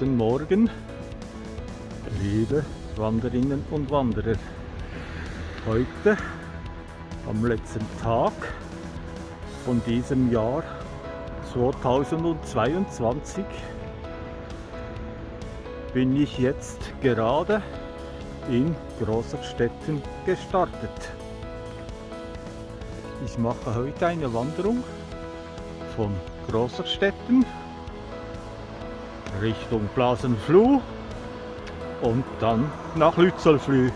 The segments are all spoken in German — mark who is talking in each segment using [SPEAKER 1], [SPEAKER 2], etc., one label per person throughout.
[SPEAKER 1] Guten Morgen, liebe Wanderinnen und Wanderer. Heute, am letzten Tag von diesem Jahr 2022, bin ich jetzt gerade in Großerstetten gestartet. Ich mache heute eine Wanderung von Großerstetten Richtung Blasenfluh und dann nach Lützelflüh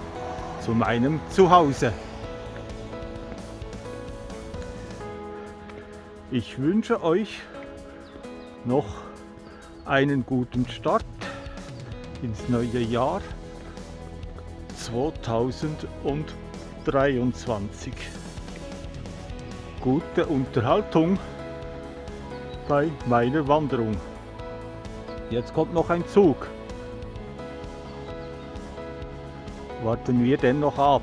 [SPEAKER 1] zu meinem Zuhause. Ich wünsche euch noch einen guten Start ins neue Jahr 2023. Gute Unterhaltung bei meiner Wanderung. Jetzt kommt noch ein Zug. Warten wir den noch ab.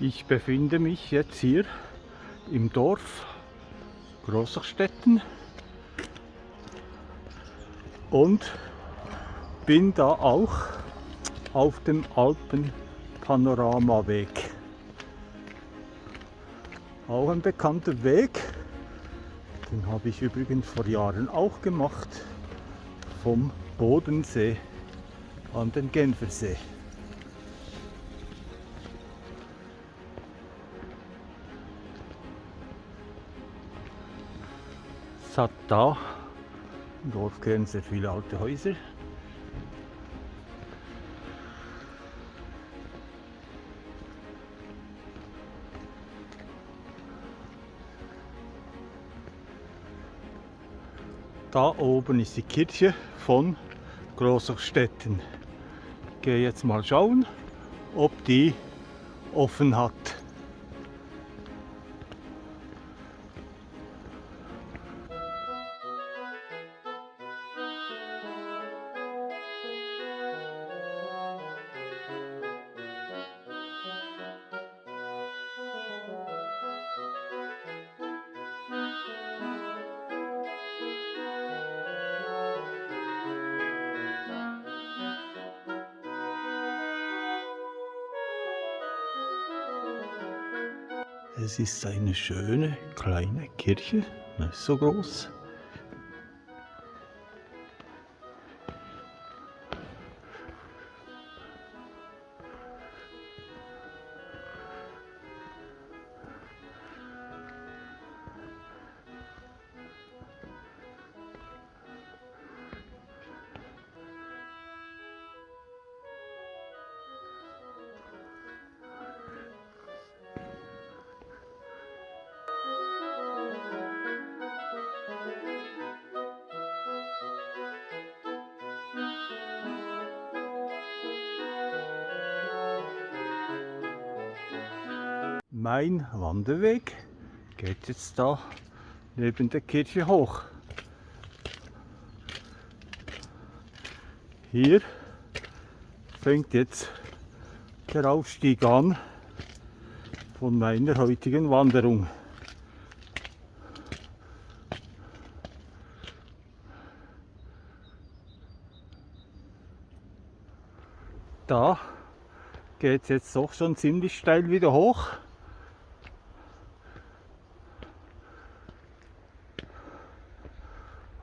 [SPEAKER 1] Ich befinde mich jetzt hier im Dorf Großachstetten und bin da auch auf dem Alpenpanoramaweg. Auch ein bekannter Weg, den habe ich übrigens vor Jahren auch gemacht, vom Bodensee an den Genfersee. Hat da im Dorfkern sehr viele alte Häuser. Da oben ist die Kirche von Großachstetten. Ich gehe jetzt mal schauen, ob die offen hat. Es ist eine schöne kleine Kirche, nicht so groß. Mein Wanderweg geht jetzt da neben der Kirche hoch. Hier fängt jetzt der Aufstieg an von meiner heutigen Wanderung. Da geht es jetzt doch schon ziemlich steil wieder hoch.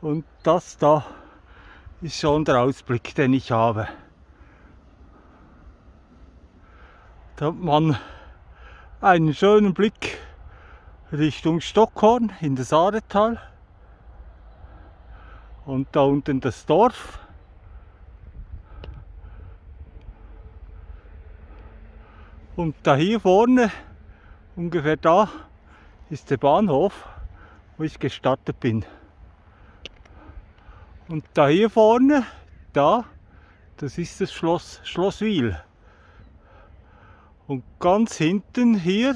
[SPEAKER 1] Und das da ist schon der Ausblick, den ich habe. Da hat man einen schönen Blick Richtung Stockhorn in das Aaretal. Und da unten das Dorf. Und da hier vorne, ungefähr da, ist der Bahnhof, wo ich gestartet bin. Und da hier vorne, da, das ist das Schloss Schlosswil. Und ganz hinten hier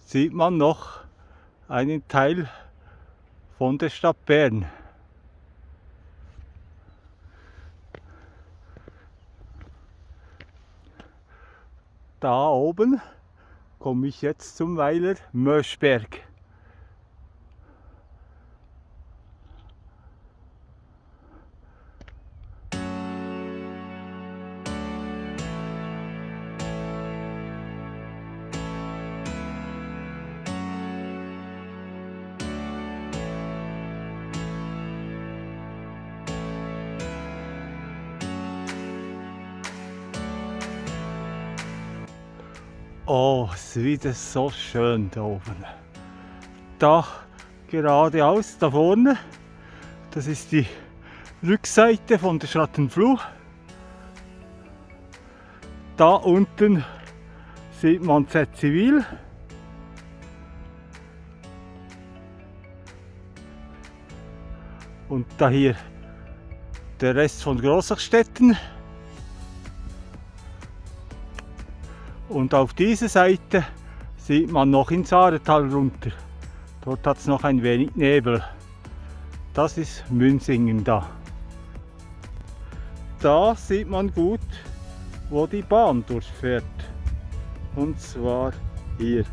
[SPEAKER 1] sieht man noch einen Teil von der Stadt Bern. Da oben komme ich jetzt zum Weiler Möschberg. Oh, es ist wieder so schön da oben. Da geradeaus, da vorne, das ist die Rückseite von der Schattenfluh. Da unten sieht man Z-Zivil. Und da hier der Rest von Großachstetten. Und auf dieser Seite sieht man noch ins Aaretal runter. Dort hat es noch ein wenig Nebel. Das ist Münzingen da. Da sieht man gut, wo die Bahn durchfährt. Und zwar hier.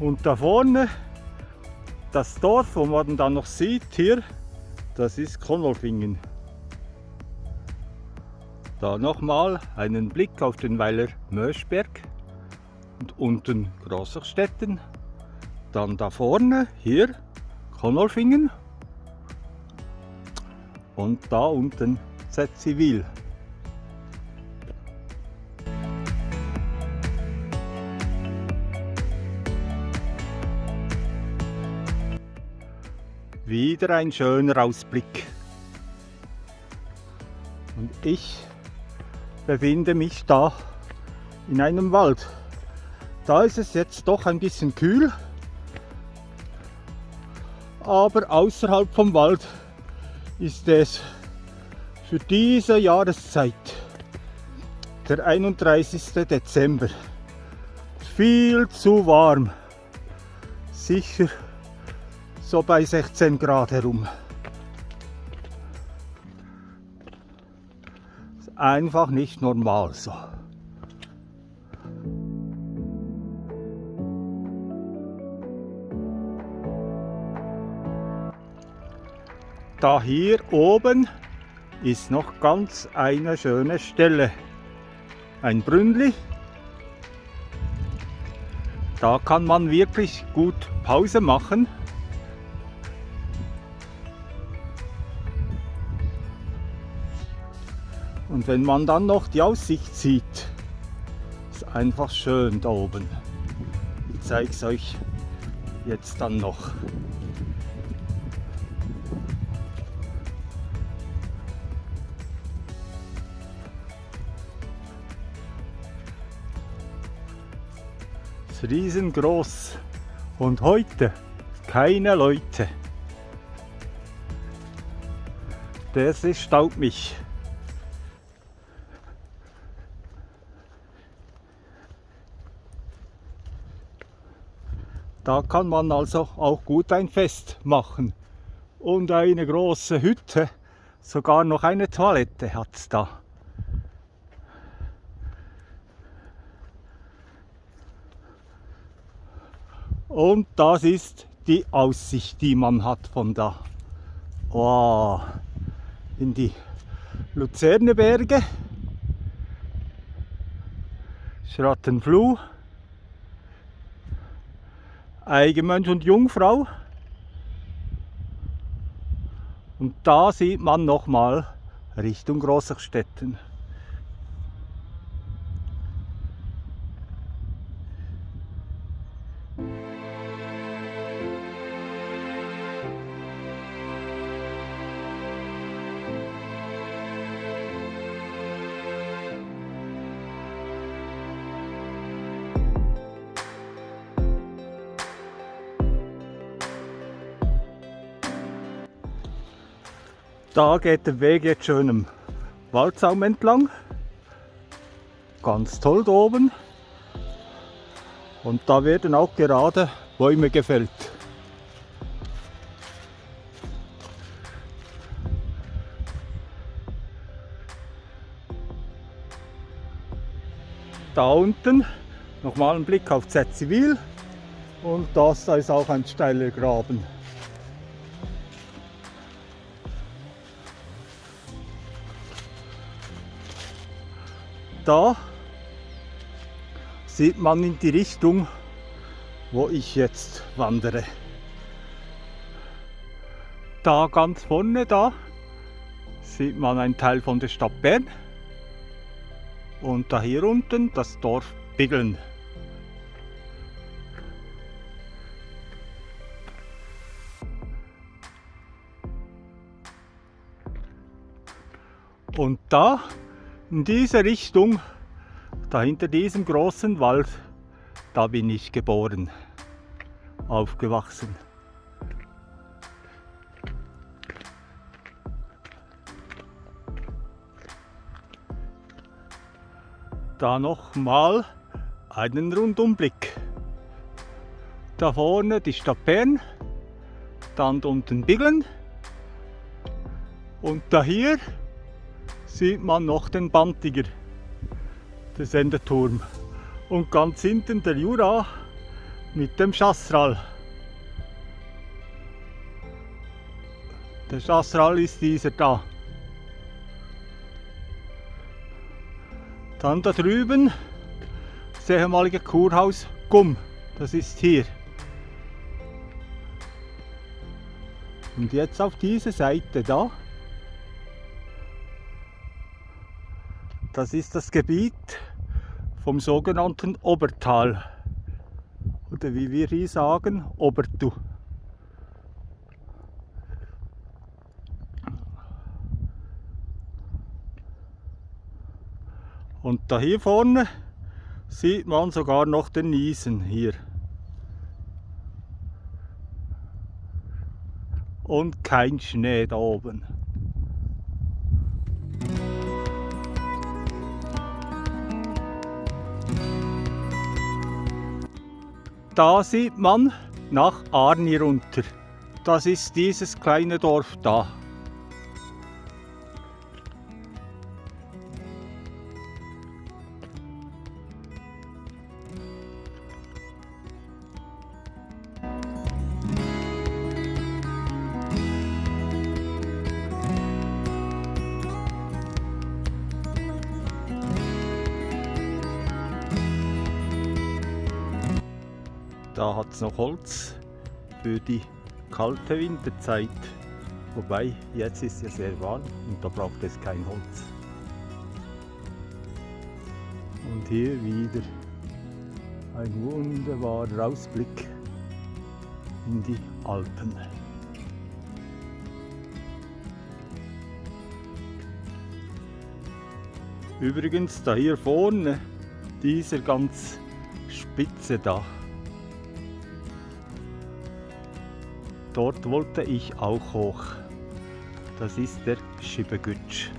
[SPEAKER 1] Und da vorne, das Dorf, wo man dann noch sieht, hier, das ist Konolfingen. Da nochmal einen Blick auf den Weiler Möschberg und unten Großachstetten. Dann da vorne, hier, Konolfingen. Und da unten Z-Zivil. Wieder ein schöner Ausblick. Und ich befinde mich da in einem Wald. Da ist es jetzt doch ein bisschen kühl, aber außerhalb vom Wald ist es für diese Jahreszeit, der 31. Dezember, viel zu warm. Sicher so bei 16 Grad herum. Einfach nicht normal so. Da hier oben ist noch ganz eine schöne Stelle. Ein Brünnli. Da kann man wirklich gut Pause machen. Und wenn man dann noch die Aussicht sieht, ist einfach schön da oben. Ich zeige es euch jetzt dann noch. Es ist riesengroß und heute keine Leute. Das ist staubt mich. Da kann man also auch gut ein Fest machen. Und eine große Hütte, sogar noch eine Toilette hat es da. Und das ist die Aussicht, die man hat von da. Oh, in die Luzerner Berge, Schrattenfluh. Eigenmönch und Jungfrau. Und da sieht man nochmal Richtung Großachstetten. Da geht der Weg jetzt schön im Waldsaum entlang. Ganz toll da oben. Und da werden auch gerade Bäume gefällt. Da unten nochmal ein Blick auf Zetzivil und das da ist auch ein steiler Graben. Da sieht man in die Richtung, wo ich jetzt wandere. Da ganz vorne da sieht man einen Teil von der Stadt Bern und da hier unten das Dorf Biggeln. Und da in diese Richtung, da hinter diesem großen Wald, da bin ich geboren, aufgewachsen. Da nochmal einen Rundumblick. Da vorne die Stadt Bern, dann unten Biglen und da hier sieht man noch den Bantiger, der Sendeturm. Und ganz hinten der Jura mit dem Chassral. Der Chassral ist dieser da. Dann da drüben das ehemalige Kurhaus Gumm. Das ist hier. Und jetzt auf diese Seite da. Das ist das Gebiet vom sogenannten Obertal. Oder wie wir hier sagen, Obertu. Und da hier vorne sieht man sogar noch den Niesen hier. Und kein Schnee da oben. Da sieht man nach Arni runter. Das ist dieses kleine Dorf da. Es noch Holz für die kalte Winterzeit. Wobei, jetzt ist es sehr warm und da braucht es kein Holz. Und hier wieder ein wunderbarer Ausblick in die Alpen. Übrigens, da hier vorne, dieser ganz spitze da, Dort wollte ich auch hoch. Das ist der Schibegütsch.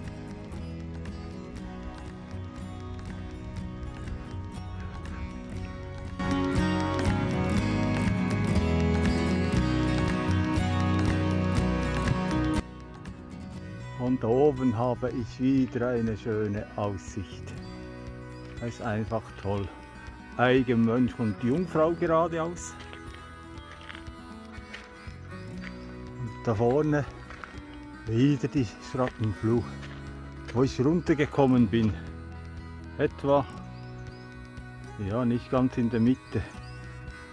[SPEAKER 1] Und oben habe ich wieder eine schöne Aussicht. Das ist einfach toll. Eigenmönch und Jungfrau geradeaus. Da vorne wieder die Schrattenfluh, wo ich runtergekommen bin. Etwa, ja nicht ganz in der Mitte,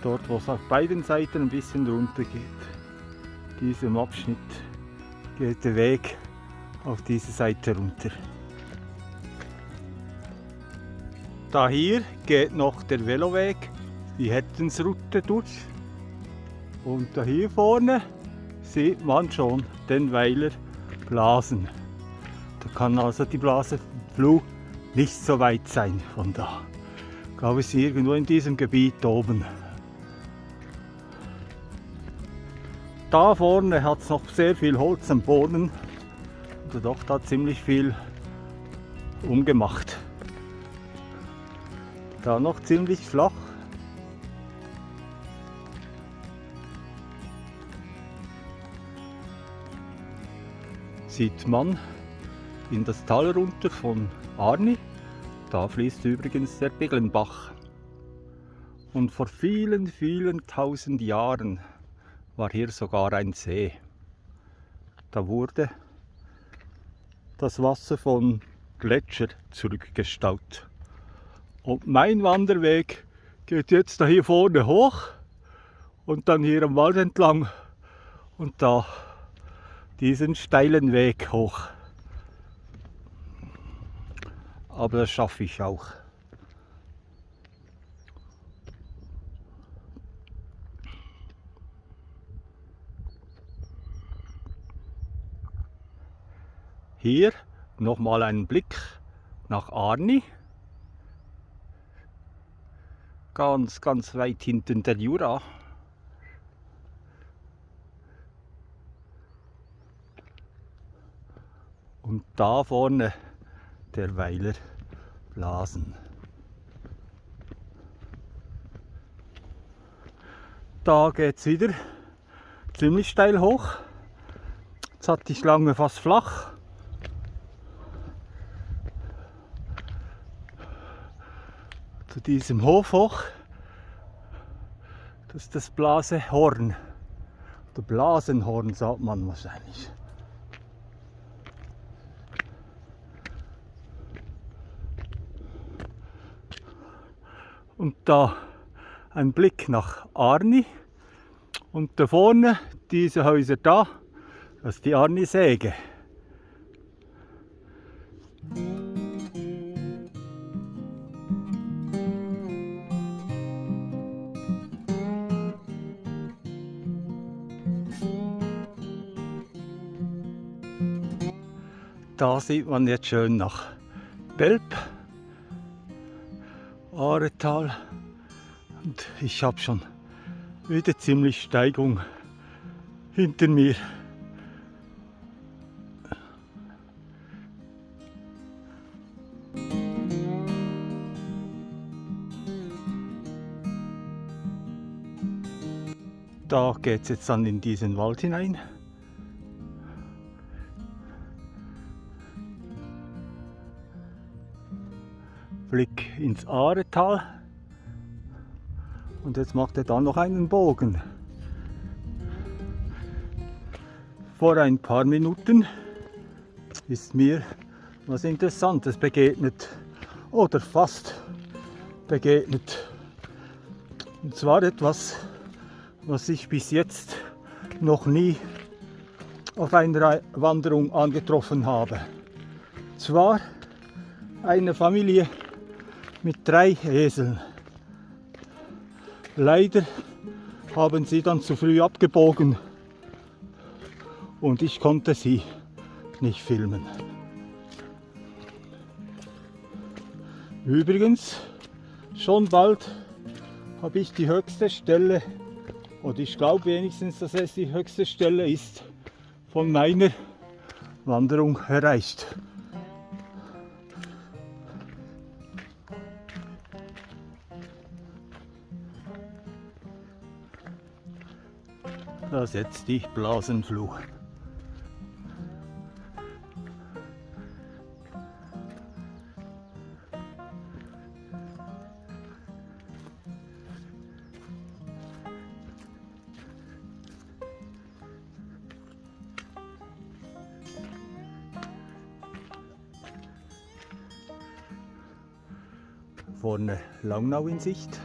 [SPEAKER 1] dort wo es auf beiden Seiten ein bisschen runter geht. Diesem Abschnitt geht der Weg auf diese Seite runter. Da hier geht noch der Veloweg, die Hettensroute durch. Und da hier vorne sieht man schon den Weiler blasen. Da kann also die Blasenfluh nicht so weit sein von da. Ich glaube, es ist irgendwo in diesem Gebiet oben. Da vorne hat es noch sehr viel Holz am Boden. Also doch da ziemlich viel umgemacht. Da noch ziemlich flach. Sieht man in das Tal runter von Arni. Da fließt übrigens der Beglenbach. Und vor vielen, vielen tausend Jahren war hier sogar ein See. Da wurde das Wasser von Gletscher zurückgestaut. Und mein Wanderweg geht jetzt da hier vorne hoch und dann hier am Wald entlang und da diesen steilen Weg hoch. Aber das schaffe ich auch. Hier nochmal einen Blick nach Arni. Ganz, ganz weit hinten der Jura. Und da vorne der Weiler Blasen. Da geht es wieder ziemlich steil hoch. Jetzt hatte ich lange fast flach. Zu diesem Hof hoch. Das ist das Blasehorn. Oder Blasenhorn sagt man wahrscheinlich. Und da ein Blick nach Arni und da vorne diese Häuser da, das ist die Arni-Säge. Da sieht man jetzt schön nach Belp. Aretal und ich habe schon wieder ziemlich Steigung hinter mir. Da geht es jetzt dann in diesen Wald hinein. Blick ins Aretal. Und jetzt macht er dann noch einen Bogen. Vor ein paar Minuten ist mir was Interessantes begegnet. Oder fast begegnet. Und zwar etwas, was ich bis jetzt noch nie auf einer Wanderung angetroffen habe. Zwar eine Familie mit drei Eseln. Leider haben sie dann zu früh abgebogen und ich konnte sie nicht filmen. Übrigens, schon bald habe ich die höchste Stelle, oder ich glaube wenigstens, dass es die höchste Stelle ist, von meiner Wanderung erreicht. Da setzt die Blasenfluch. Vorne Langnau in Sicht.